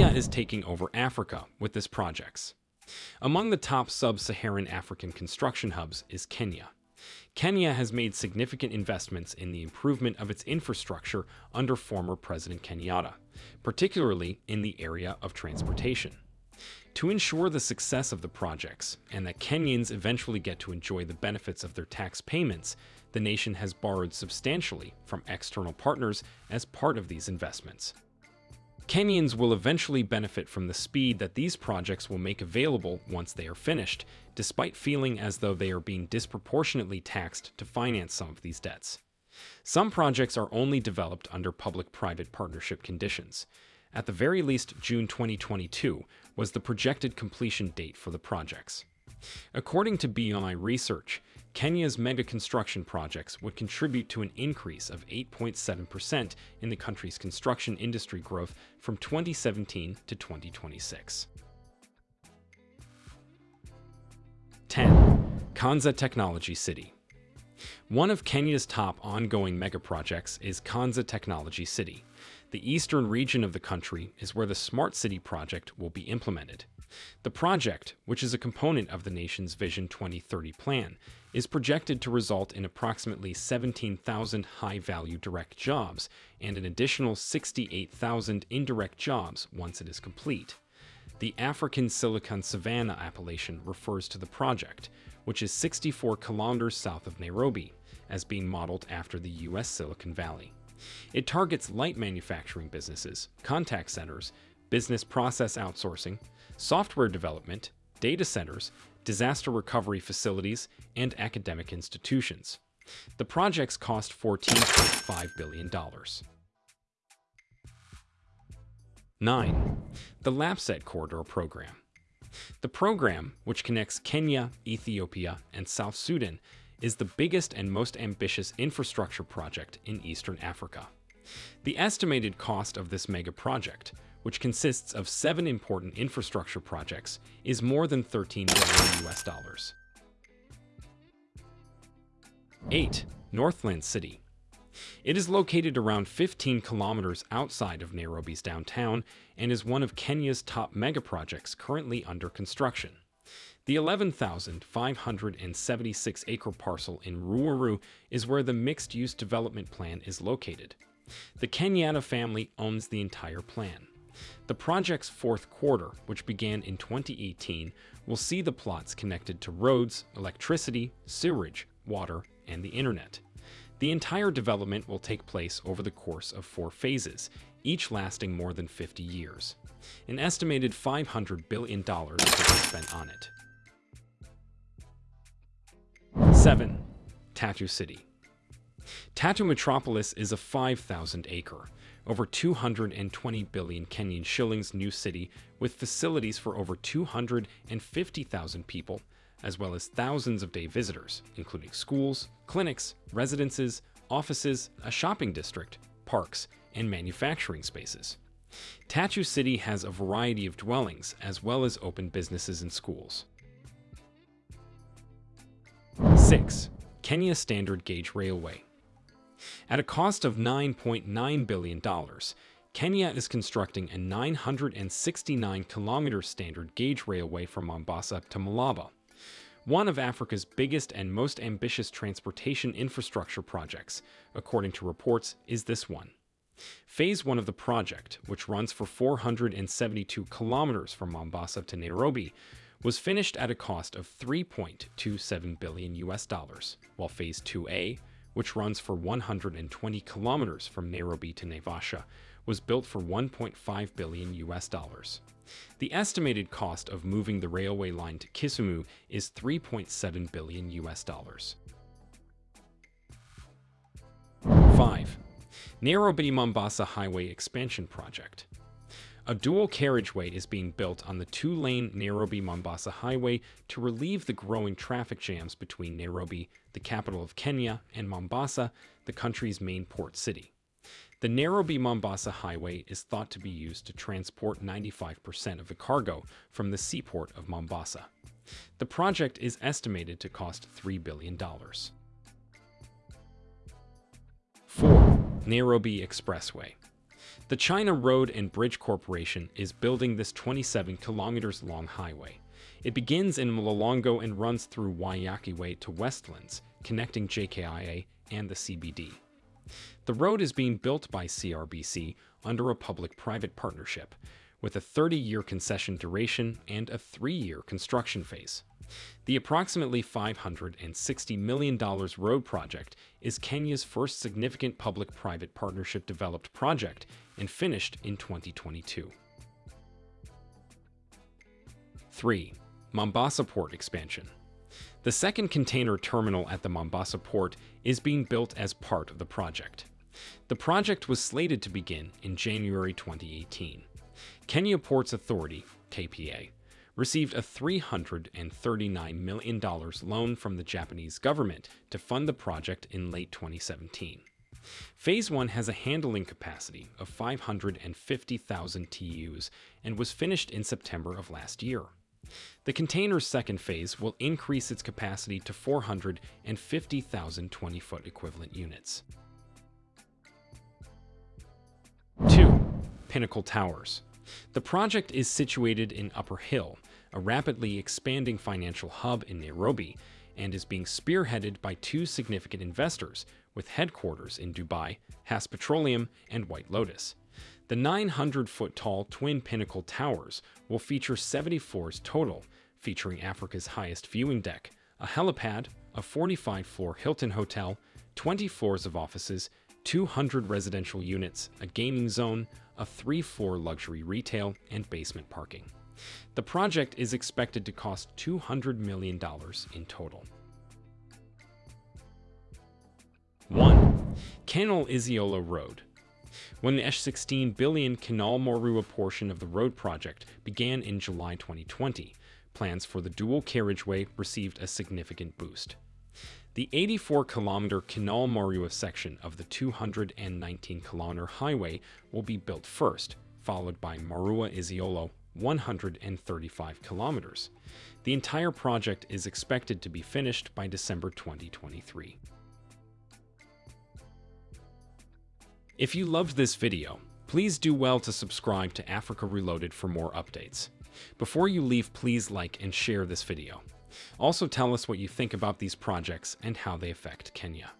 Is taking over Africa with this projects. Among the top sub-Saharan African construction hubs is Kenya. Kenya has made significant investments in the improvement of its infrastructure under former President Kenyatta, particularly in the area of transportation. To ensure the success of the projects and that Kenyans eventually get to enjoy the benefits of their tax payments, the nation has borrowed substantially from external partners as part of these investments. Kenyans will eventually benefit from the speed that these projects will make available once they are finished, despite feeling as though they are being disproportionately taxed to finance some of these debts. Some projects are only developed under public-private partnership conditions. At the very least, June 2022 was the projected completion date for the projects. According to BMI Research, Kenya's mega construction projects would contribute to an increase of 8.7% in the country's construction industry growth from 2017 to 2026. 10. Konza Technology City One of Kenya's top ongoing mega projects is Konza Technology City. The eastern region of the country is where the Smart City project will be implemented. The project, which is a component of the nation's Vision 2030 plan, is projected to result in approximately 17,000 high-value direct jobs and an additional 68,000 indirect jobs once it is complete. The African Silicon Savannah appellation refers to the project, which is 64 kilometers south of Nairobi, as being modeled after the U.S. Silicon Valley. It targets light manufacturing businesses, contact centers, business process outsourcing, software development, data centers, disaster recovery facilities, and academic institutions. The projects cost $14.5 billion. 9. The LAPSSET Corridor Program The program, which connects Kenya, Ethiopia, and South Sudan, is the biggest and most ambitious infrastructure project in Eastern Africa. The estimated cost of this mega project, which consists of seven important infrastructure projects, is more than 13 billion US dollars. 8. Northland City It is located around 15 kilometers outside of Nairobi's downtown and is one of Kenya's top mega projects currently under construction. The 11,576 acre parcel in Ruiru is where the mixed-use development plan is located. The Kenyatta family owns the entire plan. The project's fourth quarter, which began in 2018, will see the plots connected to roads, electricity, sewerage, water, and the internet. The entire development will take place over the course of four phases, each lasting more than 50 years. An estimated $500 billion will be spent on it. 7. Tatu City Tatu Metropolis is a 5,000 acre, over 220 billion Kenyan shillings new city with facilities for over 250,000 people, as well as thousands of day visitors, including schools, clinics, residences, offices, a shopping district, parks, and manufacturing spaces. Tatu City has a variety of dwellings as well as open businesses and schools. 6. Kenya Standard Gauge Railway at a cost of $9.9 billion, Kenya is constructing a 969 kilometer standard gauge railway from Mombasa to Malaba, one of Africa's biggest and most ambitious transportation infrastructure projects, according to reports, is this one. Phase 1 of the project, which runs for 472 kilometers from Mombasa to Nairobi, was finished at a cost of 3.27 billion US dollars, while Phase 2A, which runs for 120 kilometers from Nairobi to Naivasha, was built for 1.5 billion US dollars. The estimated cost of moving the railway line to Kisumu is 3.7 billion US dollars. 5. Nairobi-Mombasa Highway Expansion Project a dual carriageway is being built on the two-lane Nairobi-Mombasa highway to relieve the growing traffic jams between Nairobi, the capital of Kenya, and Mombasa, the country's main port city. The Nairobi-Mombasa highway is thought to be used to transport 95% of the cargo from the seaport of Mombasa. The project is estimated to cost $3 billion. 4. Nairobi Expressway The China Road and Bridge Corporation is building this 27 kilometers long highway. It begins in Mlolongo and runs through Waiyaki Way to Westlands, connecting JKIA and the CBD. The road is being built by CRBC under a public-private partnership, with a 30-year concession duration and a three-year construction phase. The approximately $560 million road project is Kenya's first significant public-private partnership developed project and finished in 2022. 3. Mombasa Port Expansion The second container terminal at the Mombasa port is being built as part of the project. The project was slated to begin in January 2018. Kenya Ports Authority, KPA, received a $339 million loan from the Japanese government to fund the project in late 2017. Phase 1 has a handling capacity of 550,000 TEUs and was finished in September of last year. The container's second phase will increase its capacity to 450,000 20-foot equivalent units. 2. Pinnacle Towers the project is situated in Upper Hill, a rapidly expanding financial hub in Nairobi, and is being spearheaded by two significant investors with headquarters in Dubai, Hass Petroleum, and White Lotus. The 900-foot tall twin pinnacle towers will feature 74s total, featuring Africa's highest viewing deck, a helipad, a 45-floor Hilton hotel, 20 floors of offices, 200 residential units, a gaming zone, a 3-4 luxury retail, and basement parking. The project is expected to cost $200 million in total. 1. Kenol Isiolo Road When the S16 billion Kenol Marua portion of the road project began in July 2020, plans for the dual carriageway received a significant boost. The 84 kilometer Kenol Marua section of the 219 kilometer highway will be built first, followed by Marua Isiolo 135 kilometers. The entire project is expected to be finished by December 2023. If you loved this video, please do well to subscribe to Africa Reloaded for more updates. Before you leave, please like and share this video. Also tell us what you think about these projects and how they affect Kenya.